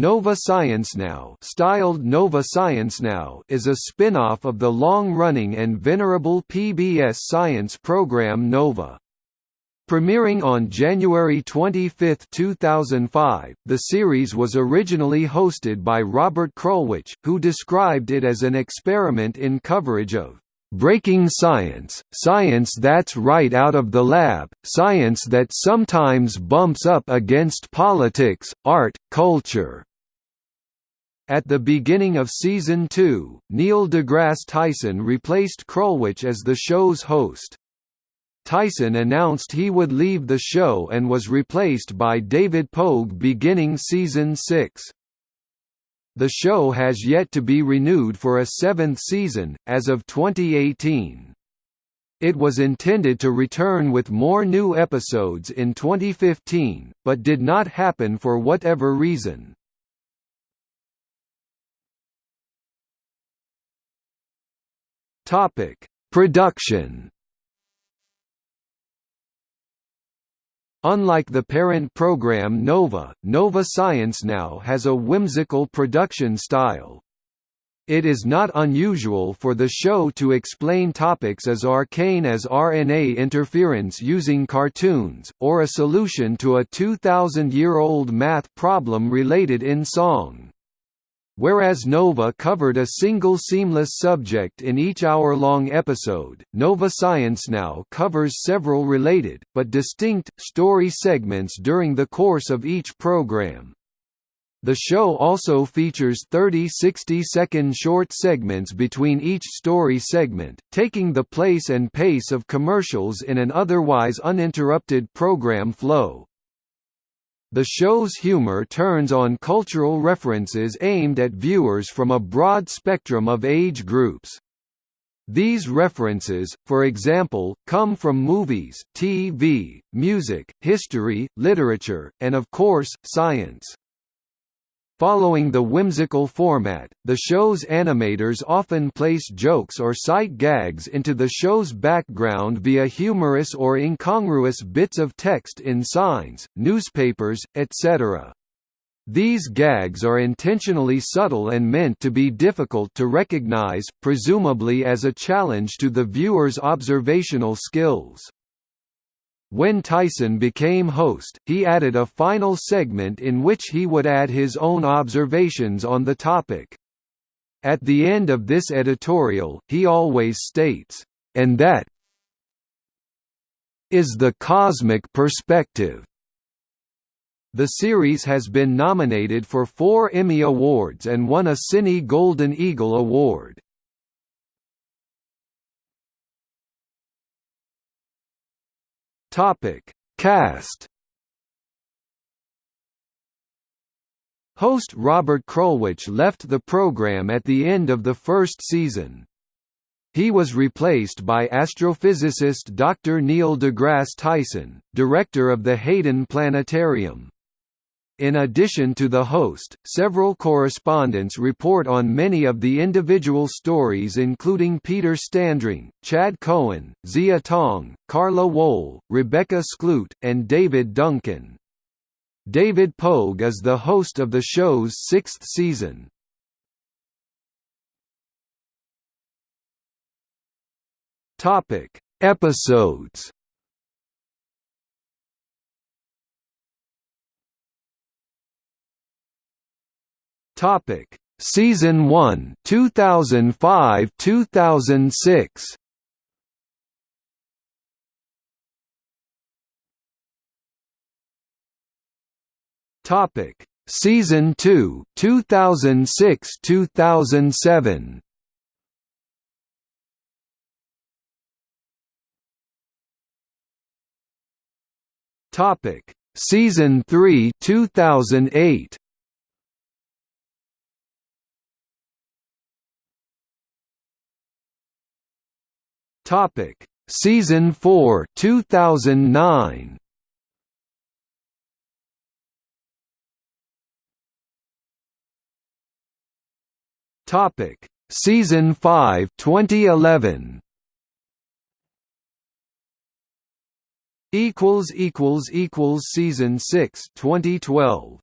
Nova Science Now, styled Nova Science Now is a spin-off of the long-running and venerable PBS science program Nova. Premiering on January 25, 2005, the series was originally hosted by Robert Krulwich, who described it as an experiment in coverage of breaking science, science that's right out of the lab, science that sometimes bumps up against politics, art, culture. At the beginning of season 2, Neil deGrasse Tyson replaced Krulwich as the show's host. Tyson announced he would leave the show and was replaced by David Pogue beginning season 6. The show has yet to be renewed for a seventh season, as of 2018. It was intended to return with more new episodes in 2015, but did not happen for whatever reason. Topic: Production Unlike the parent program Nova, Nova Science Now has a whimsical production style. It is not unusual for the show to explain topics as arcane as RNA interference using cartoons, or a solution to a 2,000-year-old math problem related in song. Whereas Nova covered a single seamless subject in each hour-long episode, Nova Science Now covers several related, but distinct, story segments during the course of each program. The show also features 30 60-second short segments between each story segment, taking the place and pace of commercials in an otherwise uninterrupted program flow. The show's humor turns on cultural references aimed at viewers from a broad spectrum of age groups. These references, for example, come from movies, TV, music, history, literature, and of course, science. Following the whimsical format, the show's animators often place jokes or sight gags into the show's background via humorous or incongruous bits of text in signs, newspapers, etc. These gags are intentionally subtle and meant to be difficult to recognize, presumably as a challenge to the viewer's observational skills. When Tyson became host, he added a final segment in which he would add his own observations on the topic. At the end of this editorial, he always states, "...and that is the cosmic perspective." The series has been nominated for four Emmy Awards and won a Cine Golden Eagle Award. Topic: Cast. Host Robert Krulwich left the program at the end of the first season. He was replaced by astrophysicist Dr. Neil deGrasse Tyson, director of the Hayden Planetarium. In addition to the host, several correspondents report on many of the individual stories including Peter Standring, Chad Cohen, Zia Tong, Carla Wohl, Rebecca Skloot, and David Duncan. David Pogue is the host of the show's sixth season. Episodes Topic: Season 1, 2005-2006. Topic: Season 2, 2006-2007. Topic: Season 3, 2008. Topic: Season 4, 2009. Topic: Season 5, 2011. Equals equals equals Season 6, 2012.